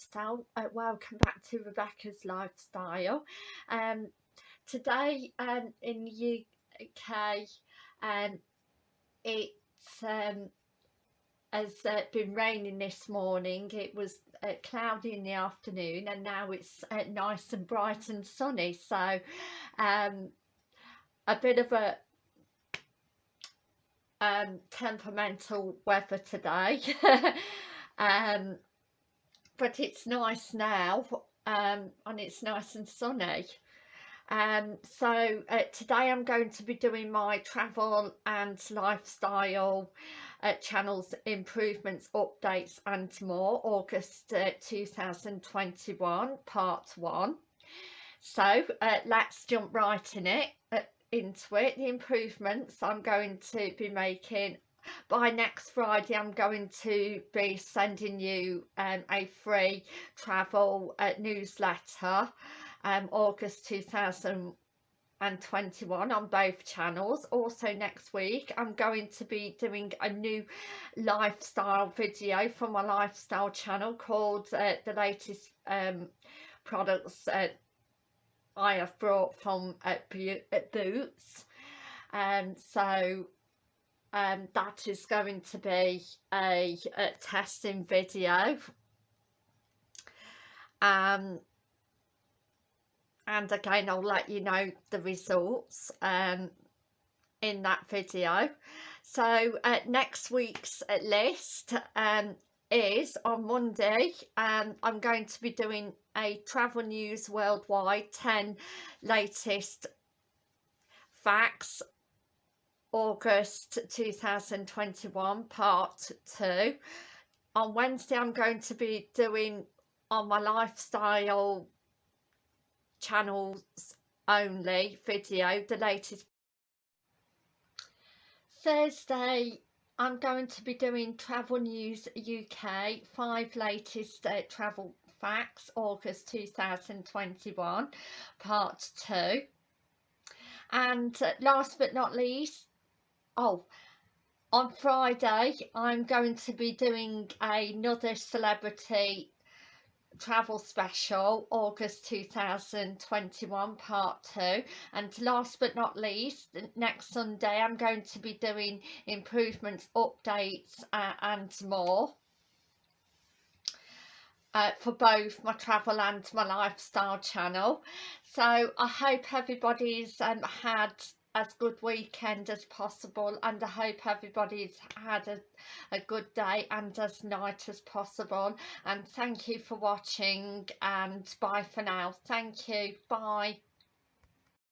lifestyle uh, welcome back to rebecca's lifestyle. Um today um in the uk um it's um has uh, been raining this morning. It was uh, cloudy in the afternoon and now it's uh, nice and bright and sunny. So um a bit of a um temperamental weather today. Um but it's nice now um, and it's nice and sunny. Um, so uh, today I'm going to be doing my travel and lifestyle uh, channels improvements updates and more August uh, 2021 part one. So uh, let's jump right in it uh, into it. The improvements I'm going to be making by next Friday I'm going to be sending you um, a free travel uh, newsletter um, August 2021 on both channels. Also next week I'm going to be doing a new lifestyle video from my lifestyle channel called uh, the latest um, products uh, I have brought from uh, Boots. And um, so um, that is going to be a, a testing video. Um, and again I'll let you know the results um, in that video. So uh, next week's uh, list um, is on Monday um, I'm going to be doing a travel news worldwide 10 latest facts August 2021 part 2 on Wednesday I'm going to be doing on my lifestyle channels only video the latest Thursday I'm going to be doing Travel News UK, five latest uh, travel facts, August 2021, part two. And uh, last but not least, oh on Friday I'm going to be doing another celebrity travel special August 2021 part 2 and last but not least next Sunday I'm going to be doing improvements updates uh, and more uh, for both my travel and my lifestyle channel. So I hope everybody's um, had as good weekend as possible and I hope everybody's had a, a good day and as night as possible. And thank you for watching and bye for now. Thank you. Bye